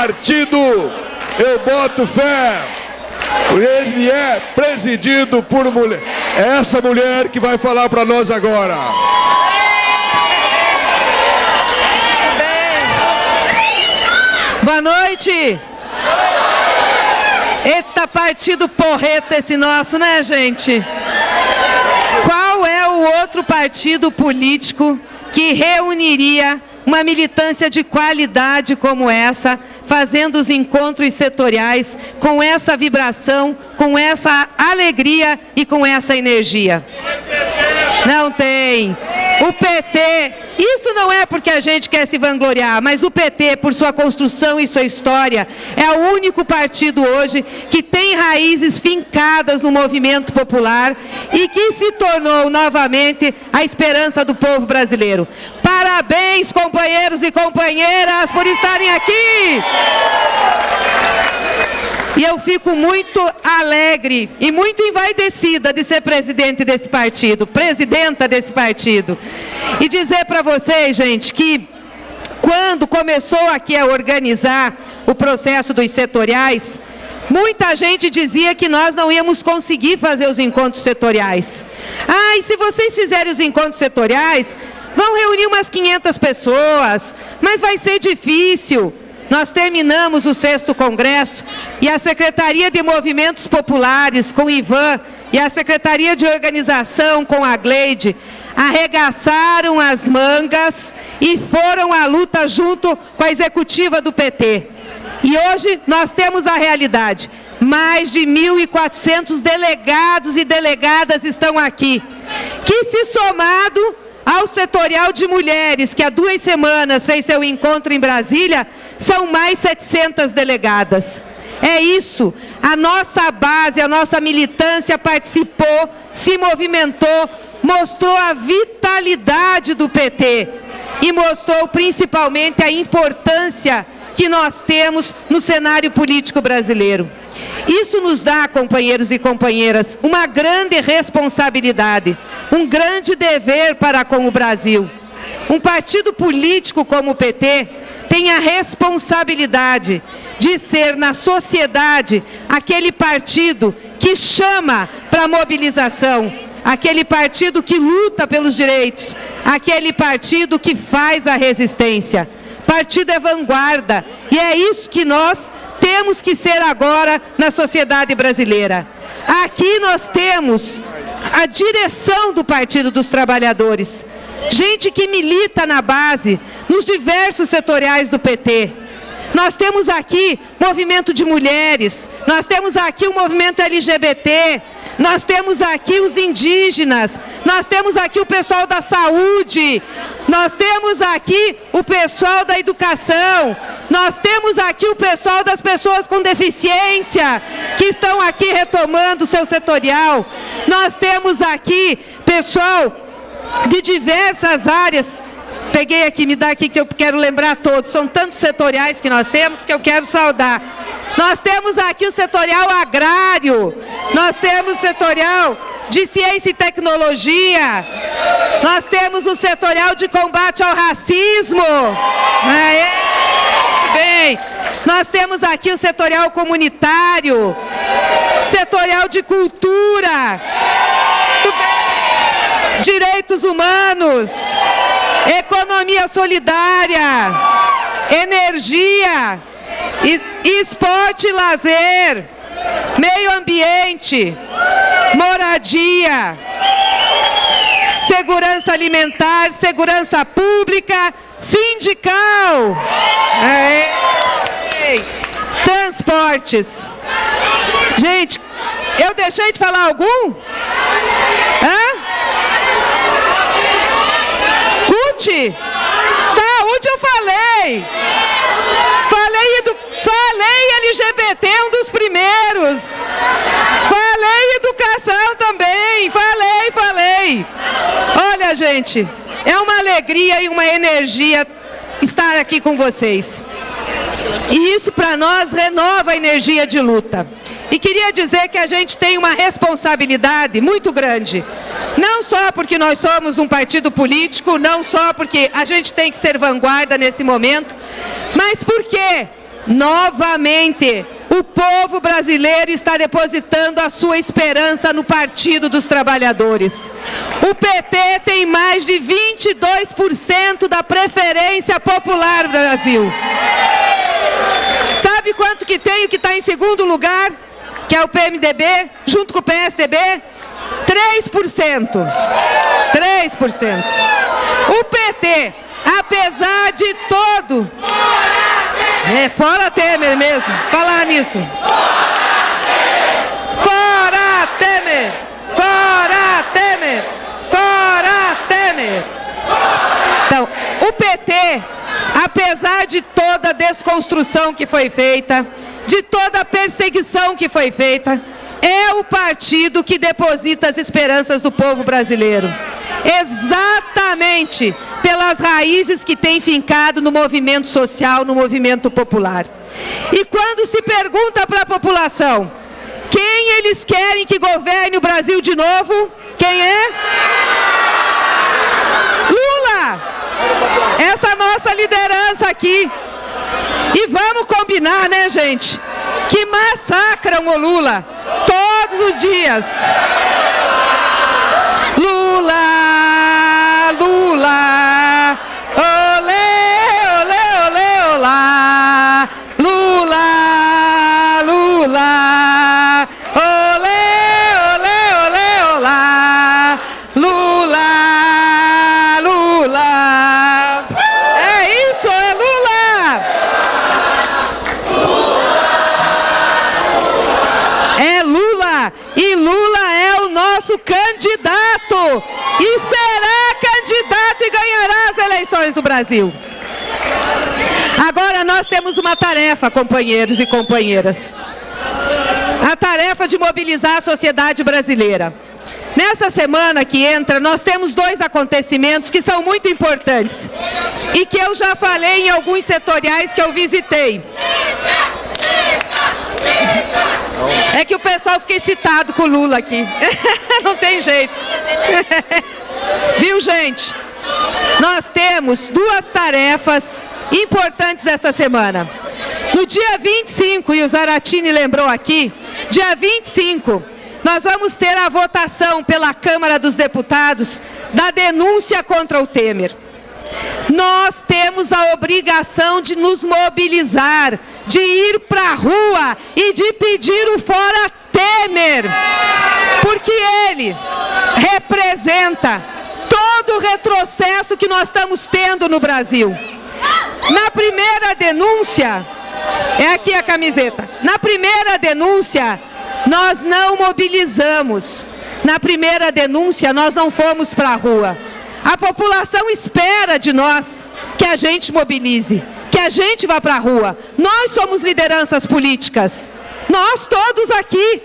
partido, eu boto fé, ele é presidido por mulher. É essa mulher que vai falar para nós agora. Boa noite. Eita, partido porreta esse nosso, né, gente? Qual é o outro partido político que reuniria uma militância de qualidade como essa, fazendo os encontros setoriais com essa vibração, com essa alegria e com essa energia? Não tem. O PT, isso não é porque a gente quer se vangloriar, mas o PT, por sua construção e sua história, é o único partido hoje que tem raízes fincadas no movimento popular e que se tornou novamente a esperança do povo brasileiro. Parabéns, companheiros e companheiras, por estarem aqui! E eu fico muito alegre e muito envaidecida de ser presidente desse partido, presidenta desse partido. E dizer para vocês, gente, que quando começou aqui a organizar o processo dos setoriais, muita gente dizia que nós não íamos conseguir fazer os encontros setoriais. Ah, e se vocês fizerem os encontros setoriais, vão reunir umas 500 pessoas, mas vai ser difícil. Nós terminamos o sexto congresso e a Secretaria de Movimentos Populares com o Ivan e a Secretaria de Organização com a Gleide arregaçaram as mangas e foram à luta junto com a executiva do PT. E hoje nós temos a realidade. Mais de 1.400 delegados e delegadas estão aqui, que se somado ao setorial de mulheres, que há duas semanas fez seu encontro em Brasília, são mais 700 delegadas. É isso, a nossa base, a nossa militância participou, se movimentou, mostrou a vitalidade do PT e mostrou principalmente a importância que nós temos no cenário político brasileiro. Isso nos dá, companheiros e companheiras, uma grande responsabilidade, um grande dever para com o Brasil. Um partido político como o PT tem a responsabilidade de ser na sociedade aquele partido que chama para mobilização, aquele partido que luta pelos direitos, aquele partido que faz a resistência. Partido é vanguarda e é isso que nós temos que ser agora na sociedade brasileira. Aqui nós temos a direção do Partido dos Trabalhadores, gente que milita na base, nos diversos setoriais do PT. Nós temos aqui movimento de mulheres, nós temos aqui o movimento LGBT, nós temos aqui os indígenas, nós temos aqui o pessoal da saúde, nós temos aqui o pessoal da educação, nós temos aqui o pessoal das pessoas com deficiência, que estão aqui retomando o seu setorial, nós temos aqui pessoal de diversas áreas Peguei aqui, me dá aqui que eu quero lembrar todos. São tantos setoriais que nós temos que eu quero saudar. Nós temos aqui o setorial agrário, nós temos o setorial de ciência e tecnologia, nós temos o setorial de combate ao racismo. Aê, bem, nós temos aqui o setorial comunitário, setorial de cultura, direitos humanos, economia solidária, energia, esporte e lazer, meio ambiente, moradia, segurança alimentar, segurança pública, sindical, é. transportes. Gente, eu deixei de falar algum? Hã? Saúde! Saúde eu falei! Falei LGBT, um dos primeiros! Falei educação também! Falei, falei! Olha, gente, é uma alegria e uma energia estar aqui com vocês. E isso para nós renova a energia de luta. E queria dizer que a gente tem uma responsabilidade muito grande. Não só porque nós somos um partido político, não só porque a gente tem que ser vanguarda nesse momento, mas porque Novamente, o povo brasileiro está depositando a sua esperança no Partido dos Trabalhadores. O PT tem mais de 22% da preferência popular no Brasil. Sabe quanto que tem o que está em segundo lugar? Que é o PMDB, junto com o PSDB? 3%. 3%. O PT, apesar de todo... É, fora Temer mesmo, falar nisso. Fora Temer! Fora Temer! Fora Temer! Então, o PT, apesar de toda a desconstrução que foi feita, de toda a perseguição que foi feita, é o partido que deposita as esperanças do povo brasileiro. Exatamente pelas raízes que tem fincado no movimento social, no movimento popular. E quando se pergunta para a população quem eles querem que governe o Brasil de novo, quem é? Lula! Essa nossa liderança aqui. E vamos combinar, né, gente? Que massacram o Lula todos os dias. Lula, Lula, olê, olê, olê, olá. Lula, Lula, olê, olê, olê, olá. Lula, Lula. É isso, é Lula. Lula Lula é o nosso candidato e será candidato e ganhará as eleições do Brasil. Agora nós temos uma tarefa, companheiros e companheiras. A tarefa de mobilizar a sociedade brasileira. Nessa semana que entra, nós temos dois acontecimentos que são muito importantes e que eu já falei em alguns setoriais que eu visitei. É que o pessoal fica excitado com o Lula aqui. Não tem jeito. Viu, gente? Nós temos duas tarefas importantes essa semana. No dia 25, e o Zaratini lembrou aqui, dia 25, nós vamos ter a votação pela Câmara dos Deputados da denúncia contra o Temer. Nós temos a obrigação de nos mobilizar, de ir para a rua e de pedir o fora Temer, porque ele representa todo o retrocesso que nós estamos tendo no Brasil. Na primeira denúncia, é aqui a camiseta, na primeira denúncia, nós não mobilizamos. Na primeira denúncia, nós não fomos para a rua. A população espera de nós que a gente mobilize, que a gente vá para a rua. Nós somos lideranças políticas, nós todos aqui.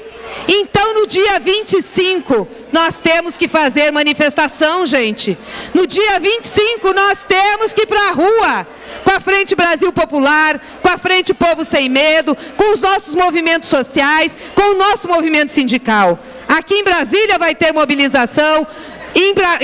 Então, no dia 25, nós temos que fazer manifestação, gente. No dia 25, nós temos que ir para a rua. Com a Frente Brasil Popular, com a Frente Povo Sem Medo, com os nossos movimentos sociais, com o nosso movimento sindical. Aqui em Brasília vai ter mobilização, em Bra...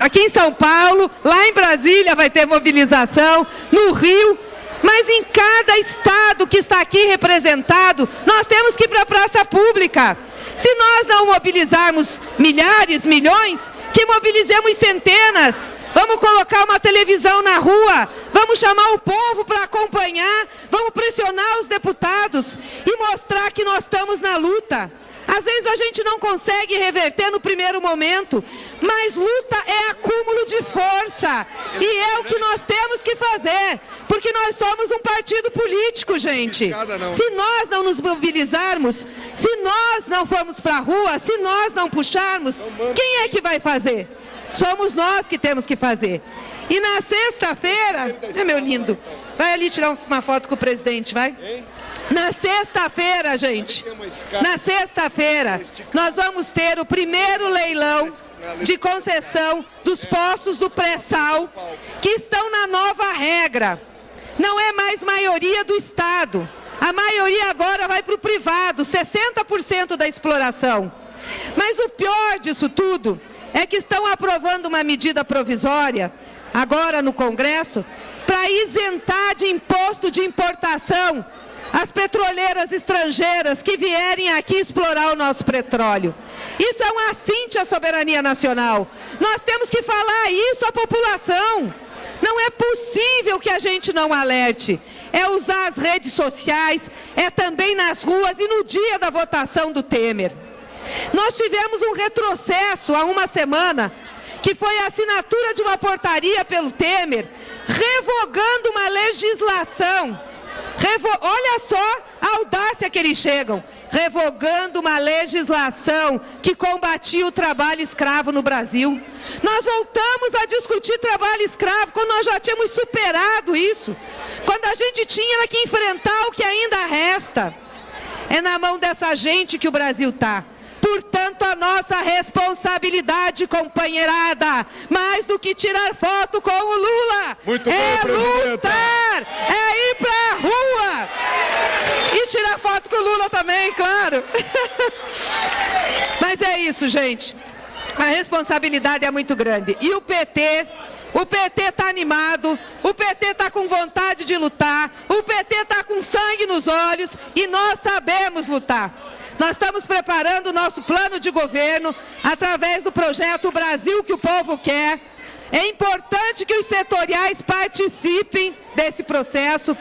aqui em São Paulo, lá em Brasília vai ter mobilização, no Rio, mas em cada estado que está aqui representado, nós temos que ir para a praça pública. Se nós não mobilizarmos milhares, milhões, que mobilizemos centenas. Vamos colocar uma televisão na rua, vamos chamar o povo para acompanhar, vamos pressionar os deputados e mostrar que nós estamos na luta. Às vezes a gente não consegue reverter no primeiro momento, mas luta é acúmulo de força. E é o que nós temos que fazer, porque nós somos um partido político, gente. Se nós não nos mobilizarmos, se nós não formos para a rua, se nós não puxarmos, quem é que vai fazer? Somos nós que temos que fazer. E na sexta-feira, é meu lindo, vai ali tirar uma foto com o presidente, vai? Na sexta-feira, gente, na sexta-feira, nós vamos ter o primeiro leilão de concessão dos postos do pré-sal, que estão na nova regra. Não é mais maioria do Estado. A maioria agora vai para o privado, 60% da exploração. Mas o pior disso tudo é que estão aprovando uma medida provisória, agora no Congresso, para isentar de imposto de importação as petroleiras estrangeiras que vierem aqui explorar o nosso petróleo. Isso é um assinte à soberania nacional. Nós temos que falar isso à população. É possível que a gente não alerte. É usar as redes sociais, é também nas ruas e no dia da votação do Temer. Nós tivemos um retrocesso há uma semana, que foi a assinatura de uma portaria pelo Temer, revogando uma legislação. Revo... Olha só a audácia que eles chegam revogando uma legislação que combatia o trabalho escravo no Brasil. Nós voltamos a discutir trabalho escravo quando nós já tínhamos superado isso, quando a gente tinha que enfrentar o que ainda resta. É na mão dessa gente que o Brasil está. Portanto, a nossa responsabilidade, companheirada, mais do que tirar foto com o Lula, Muito é bem, lutar, é ir para a rua tirar foto com o Lula também, claro. Mas é isso, gente. A responsabilidade é muito grande. E o PT o PT está animado, o PT está com vontade de lutar, o PT está com sangue nos olhos e nós sabemos lutar. Nós estamos preparando o nosso plano de governo através do projeto Brasil que o povo quer. É importante que os setoriais participem desse processo.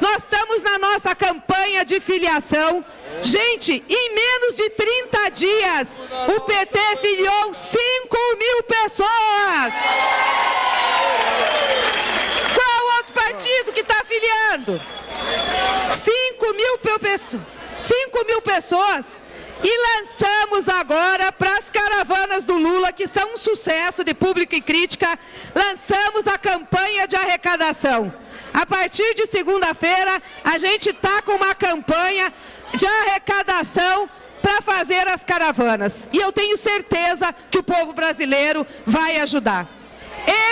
Nós estamos na nossa campanha de filiação. Gente, em menos de 30 dias, o PT filiou 5 mil pessoas. Qual outro partido que está filiando? 5 mil pessoas. 5 mil pessoas. E lançamos agora para as caravanas do Lula, que são um sucesso de público e crítica, lançamos a campanha de arrecadação. A partir de segunda-feira, a gente está com uma campanha de arrecadação para fazer as caravanas. E eu tenho certeza que o povo brasileiro vai ajudar.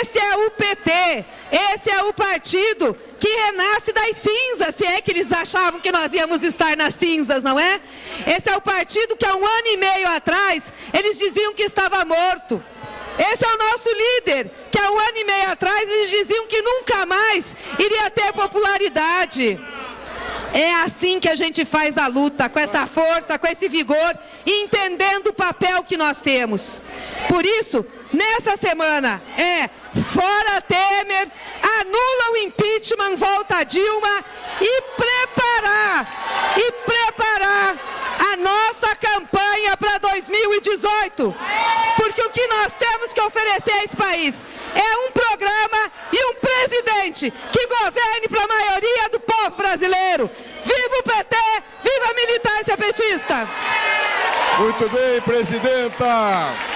Esse é o PT, esse é o partido que renasce das cinzas, se é que eles achavam que nós íamos estar nas cinzas, não é? Esse é o partido que há um ano e meio atrás eles diziam que estava morto. Esse é o nosso líder, que há um ano e meio atrás eles diziam que nunca mais iria ter popularidade. É assim que a gente faz a luta, com essa força, com esse vigor, entendendo o papel que nós temos. Por isso, nessa semana é fora Temer, anula o impeachment, volta Dilma e preparar, e preparar a nossa campanha para 2018. Porque o que nós temos que oferecer a esse país é um programa e um presidente que governe para a maioria do povo brasileiro. Viva o PT, viva a militância petista! Muito bem, presidenta!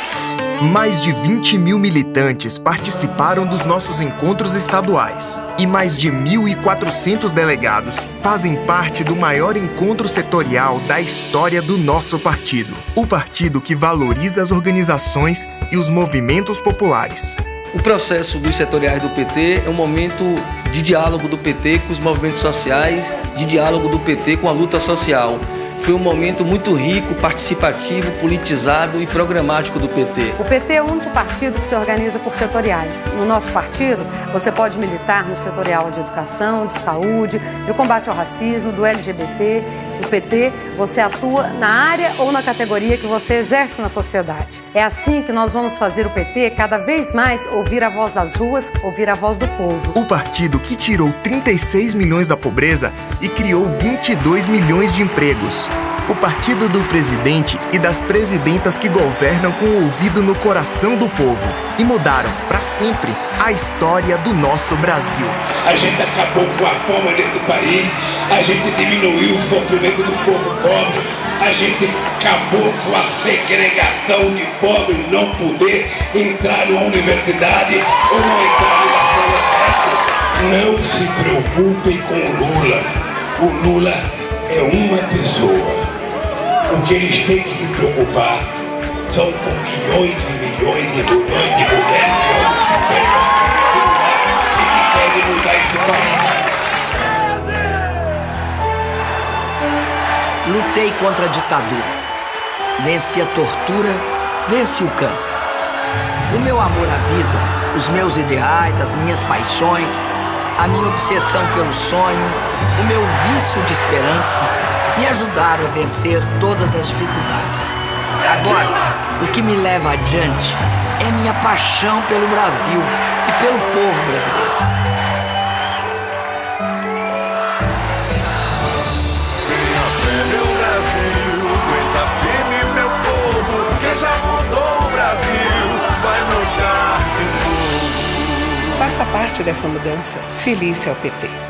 Mais de 20 mil militantes participaram dos nossos encontros estaduais e mais de 1.400 delegados fazem parte do maior encontro setorial da história do nosso partido. O partido que valoriza as organizações e os movimentos populares. O processo dos setoriais do PT é um momento de diálogo do PT com os movimentos sociais, de diálogo do PT com a luta social. Foi um momento muito rico, participativo, politizado e programático do PT. O PT é o único partido que se organiza por setoriais. No nosso partido, você pode militar no setorial de educação, de saúde, de combate ao racismo, do LGBT. No PT, você atua na área ou na categoria que você exerce na sociedade. É assim que nós vamos fazer o PT cada vez mais ouvir a voz das ruas, ouvir a voz do povo. O partido que tirou 36 milhões da pobreza e criou 22 milhões de empregos. O partido do presidente e das presidentas que governam com o ouvido no coração do povo e mudaram para sempre a história do nosso Brasil. A gente acabou com a fome desse país, a gente diminuiu o sofrimento do povo pobre, a gente acabou com a segregação de pobre não poder entrar numa universidade ou não entrar numa Não se preocupem com o Lula. O Lula é uma pessoa. O que eles têm que se preocupar são com milhões e milhões e milhões de mulheres que pegam e que querem mudar esse país. Lutei contra a ditadura. Venci a tortura, venci o câncer. O meu amor à vida, os meus ideais, as minhas paixões, a minha obsessão pelo sonho, o meu vício de esperança me ajudaram a vencer todas as dificuldades. Agora, o que me leva adiante é minha paixão pelo Brasil e pelo povo brasileiro. Faça parte dessa mudança. Feliz é o PT.